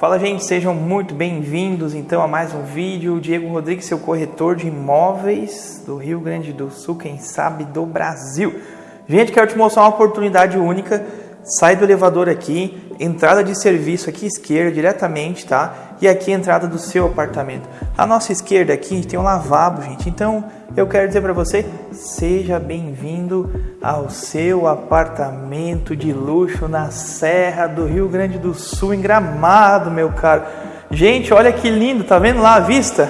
Fala gente, sejam muito bem-vindos então a mais um vídeo. Diego Rodrigues, seu corretor de imóveis do Rio Grande do Sul, quem sabe do Brasil. Gente, quero te mostrar uma oportunidade única. Sai do elevador aqui, entrada de serviço aqui esquerda diretamente, tá? E aqui entrada do seu apartamento. A nossa esquerda aqui tem um lavabo, gente. Então, eu quero dizer para você, seja bem-vindo ao seu apartamento de luxo na Serra do Rio Grande do Sul, em Gramado, meu caro. Gente, olha que lindo, tá vendo lá a vista?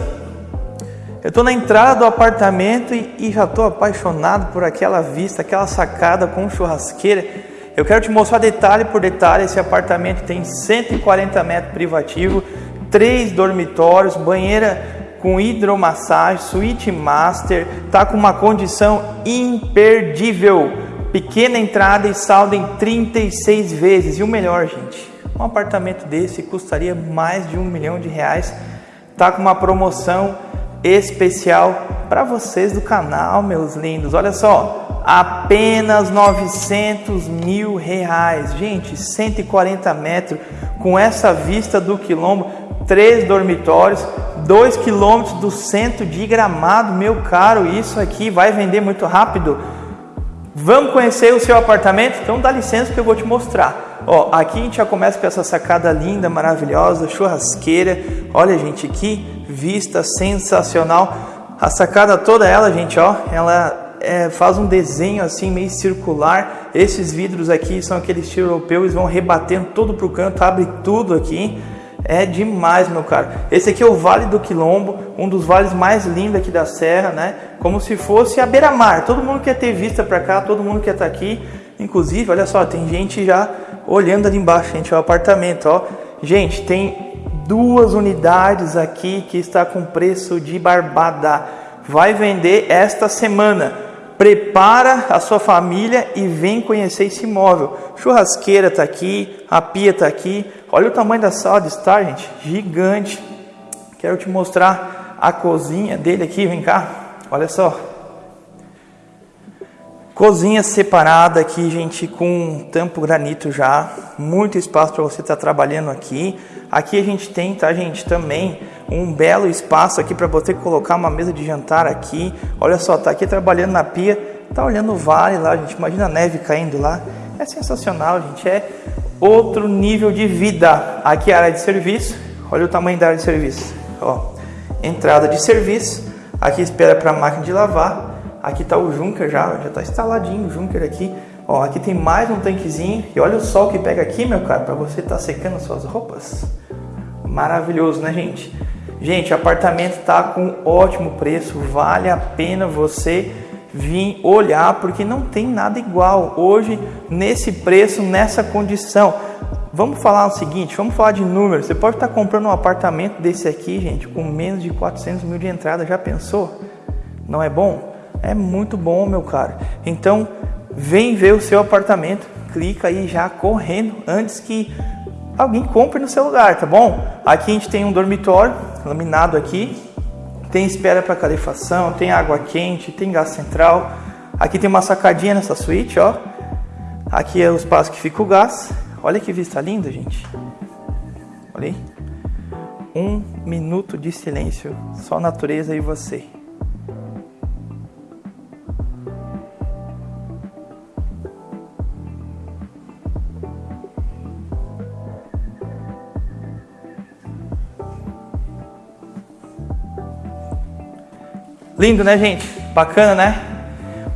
Eu estou na entrada do apartamento e, e já estou apaixonado por aquela vista, aquela sacada com churrasqueira. Eu quero te mostrar detalhe por detalhe. Esse apartamento tem 140 metros privativo, três dormitórios, banheira com hidromassagem, suíte master, tá com uma condição imperdível. Pequena entrada e saldo em 36 vezes. E o melhor, gente, um apartamento desse custaria mais de um milhão de reais. Tá com uma promoção especial para vocês do canal, meus lindos. Olha só, apenas 900 mil reais. Gente, 140 metros com essa vista do quilombo, três dormitórios, 2 quilômetros do centro de Gramado, meu caro, isso aqui vai vender muito rápido. Vamos conhecer o seu apartamento? Então dá licença que eu vou te mostrar. Ó, aqui a gente já começa com essa sacada linda, maravilhosa, churrasqueira. Olha, gente, que vista sensacional. A sacada toda ela, gente, ó, ela é, faz um desenho assim meio circular. Esses vidros aqui são aqueles estilo europeu, eles vão rebatendo tudo pro canto, abre tudo aqui. É demais, meu caro. Esse aqui é o Vale do Quilombo, um dos vales mais lindos aqui da Serra, né? Como se fosse a beira-mar. Todo mundo quer ter vista para cá, todo mundo quer estar tá aqui. Inclusive, olha só, tem gente já olhando ali embaixo, gente, o apartamento, ó. Gente, tem duas unidades aqui que está com preço de barbada. Vai vender esta semana prepara a sua família e vem conhecer esse imóvel. Churrasqueira está aqui, a pia está aqui. Olha o tamanho da sala de estar, gente, gigante. Quero te mostrar a cozinha dele aqui, vem cá. Olha só. Cozinha separada aqui, gente, com tampo granito já. Muito espaço para você estar tá trabalhando aqui. Aqui a gente tem, tá, gente, também um belo espaço aqui para você colocar uma mesa de jantar aqui. Olha só, tá aqui trabalhando na pia, tá olhando o vale lá, gente. Imagina a neve caindo lá. É sensacional, gente. É outro nível de vida. Aqui é a área de serviço. Olha o tamanho da área de serviço. Ó, entrada de serviço. Aqui espera para a máquina de lavar. Aqui está o Junker já, já está instaladinho o Junker aqui. Ó, aqui tem mais um tanquezinho. E olha o sol que pega aqui, meu cara, para você estar tá secando suas roupas. Maravilhoso, né, gente? Gente, apartamento está com ótimo preço, vale a pena você vir olhar porque não tem nada igual hoje nesse preço, nessa condição. Vamos falar o seguinte, vamos falar de números. Você pode estar comprando um apartamento desse aqui, gente, com menos de 400 mil de entrada. Já pensou? Não é bom? É muito bom, meu caro. Então, vem ver o seu apartamento. Clica aí já correndo antes que alguém compre no seu lugar, tá bom? Aqui a gente tem um dormitório laminado aqui, tem espera para calefação, tem água quente, tem gás central. Aqui tem uma sacadinha nessa suíte, ó. Aqui é o espaço que fica o gás. Olha que vista linda, gente. Olha aí. Um minuto de silêncio, só natureza e você. Lindo, né, gente? Bacana, né?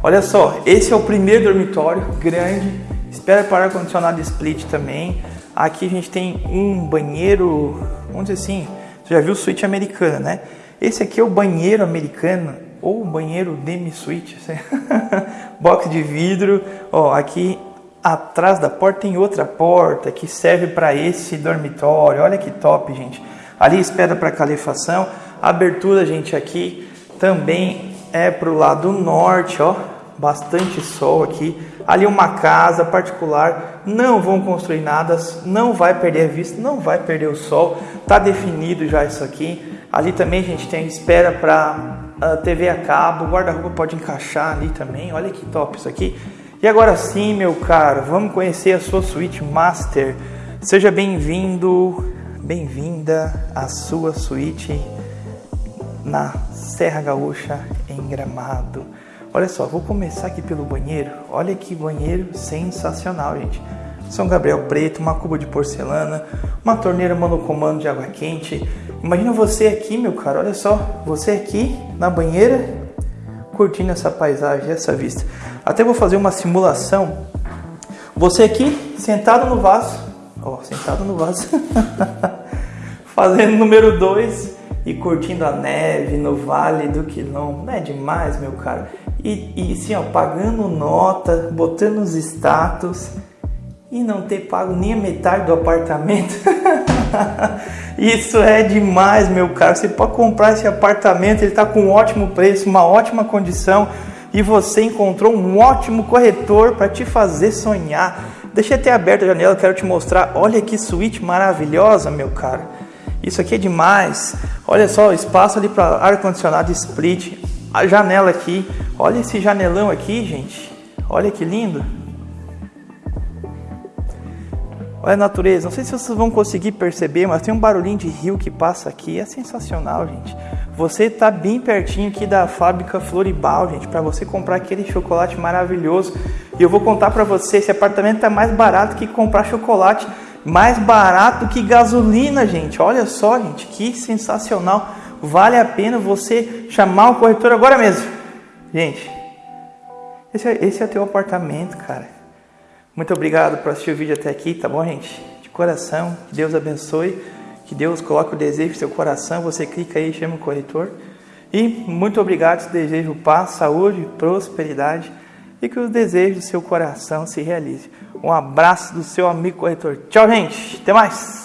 Olha só, esse é o primeiro dormitório, grande. Espera para ar-condicionado split também. Aqui a gente tem um banheiro, vamos dizer assim, você já viu suíte americana, né? Esse aqui é o banheiro americano ou banheiro demi-suite, box de vidro. Ó, aqui atrás da porta tem outra porta que serve para esse dormitório. Olha que top, gente. Ali espera para calefação. Abertura, gente, aqui também é para o lado norte, ó, bastante sol aqui. Ali uma casa particular, não vão construir nada, não vai perder a vista, não vai perder o sol, tá definido já isso aqui. Ali também a gente tem espera para a TV a cabo, guarda-roupa pode encaixar ali também. Olha que top isso aqui. E agora sim, meu caro, vamos conhecer a sua suíte master. Seja bem-vindo bem-vinda à sua suíte na Serra Gaúcha em Gramado. Olha só, vou começar aqui pelo banheiro. Olha que banheiro sensacional, gente. São Gabriel preto, uma cuba de porcelana, uma torneira monocomando de água quente. Imagina você aqui, meu cara, olha só, você aqui na banheira, curtindo essa paisagem, essa vista. Até vou fazer uma simulação. Você aqui, sentado no vaso, ó, sentado no vaso, fazendo número 2 e curtindo a neve no Vale do Quilombo. Não é demais, meu cara? E, e assim, ó, pagando nota, botando os status e não ter pago nem a metade do apartamento. Isso é demais, meu caro. Você pode comprar esse apartamento, ele está com um ótimo preço, uma ótima condição e você encontrou um ótimo corretor para te fazer sonhar. Deixa até aberta a janela, quero te mostrar. Olha que suíte maravilhosa, meu caro. Isso aqui é demais. Olha só, espaço ali para ar condicionado split. A janela aqui. Olha esse janelão aqui, gente. Olha que lindo. Olha a natureza, não sei se vocês vão conseguir perceber, mas tem um barulhinho de rio que passa aqui, é sensacional, gente. Você está bem pertinho aqui da fábrica Floribal, gente, para você comprar aquele chocolate maravilhoso. E eu vou contar para você, esse apartamento está mais barato que comprar chocolate, mais barato que gasolina, gente. Olha só, gente, que sensacional. Vale a pena você chamar o corretor agora mesmo. Gente, esse é, esse é teu apartamento, cara. Muito obrigado por assistir o vídeo até aqui, tá bom, gente? De coração, que Deus abençoe, que Deus coloque o desejo no seu coração, você clica aí chama o corretor. E muito obrigado, desejo paz, saúde, prosperidade e que os desejos do seu coração se realizem. Um abraço do seu amigo corretor. Tchau, gente. Até mais.